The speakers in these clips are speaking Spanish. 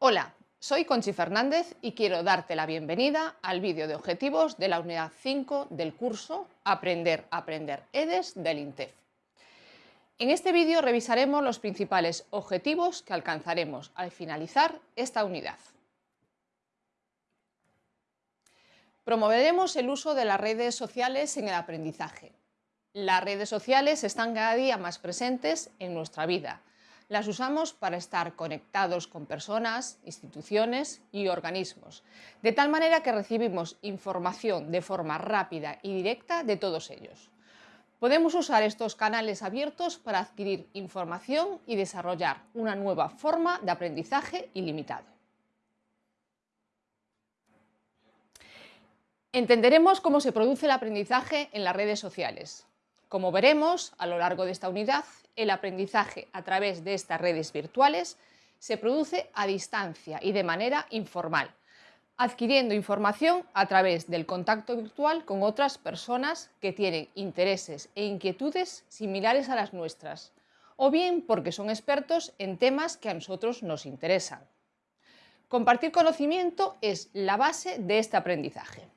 Hola, soy Conchi Fernández y quiero darte la bienvenida al vídeo de objetivos de la unidad 5 del curso Aprender, Aprender EDES del INTEF. En este vídeo revisaremos los principales objetivos que alcanzaremos al finalizar esta unidad. Promoveremos el uso de las redes sociales en el aprendizaje. Las redes sociales están cada día más presentes en nuestra vida, las usamos para estar conectados con personas, instituciones y organismos, de tal manera que recibimos información de forma rápida y directa de todos ellos. Podemos usar estos canales abiertos para adquirir información y desarrollar una nueva forma de aprendizaje ilimitado. Entenderemos cómo se produce el aprendizaje en las redes sociales. Como veremos a lo largo de esta unidad, el aprendizaje a través de estas redes virtuales se produce a distancia y de manera informal, adquiriendo información a través del contacto virtual con otras personas que tienen intereses e inquietudes similares a las nuestras, o bien porque son expertos en temas que a nosotros nos interesan. Compartir conocimiento es la base de este aprendizaje.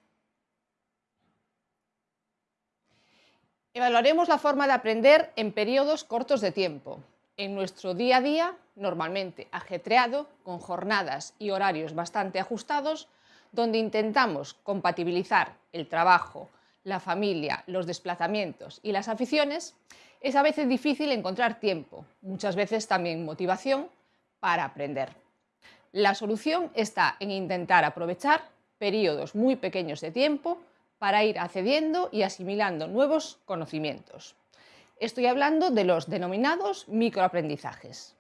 Evaluaremos la forma de aprender en periodos cortos de tiempo. En nuestro día a día, normalmente ajetreado, con jornadas y horarios bastante ajustados, donde intentamos compatibilizar el trabajo, la familia, los desplazamientos y las aficiones, es a veces difícil encontrar tiempo, muchas veces también motivación, para aprender. La solución está en intentar aprovechar periodos muy pequeños de tiempo para ir accediendo y asimilando nuevos conocimientos. Estoy hablando de los denominados microaprendizajes.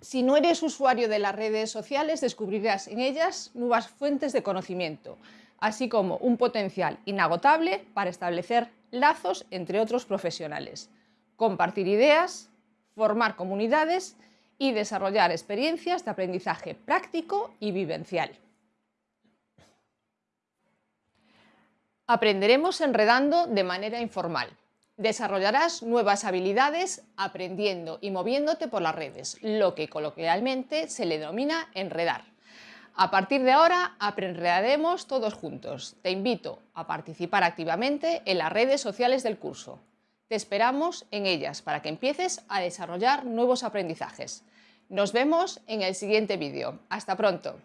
Si no eres usuario de las redes sociales, descubrirás en ellas nuevas fuentes de conocimiento, así como un potencial inagotable para establecer lazos entre otros profesionales, compartir ideas, formar comunidades y desarrollar experiencias de aprendizaje práctico y vivencial. Aprenderemos enredando de manera informal. Desarrollarás nuevas habilidades aprendiendo y moviéndote por las redes, lo que coloquialmente se le denomina enredar. A partir de ahora aprenderemos todos juntos. Te invito a participar activamente en las redes sociales del curso. Te esperamos en ellas para que empieces a desarrollar nuevos aprendizajes. Nos vemos en el siguiente vídeo. ¡Hasta pronto!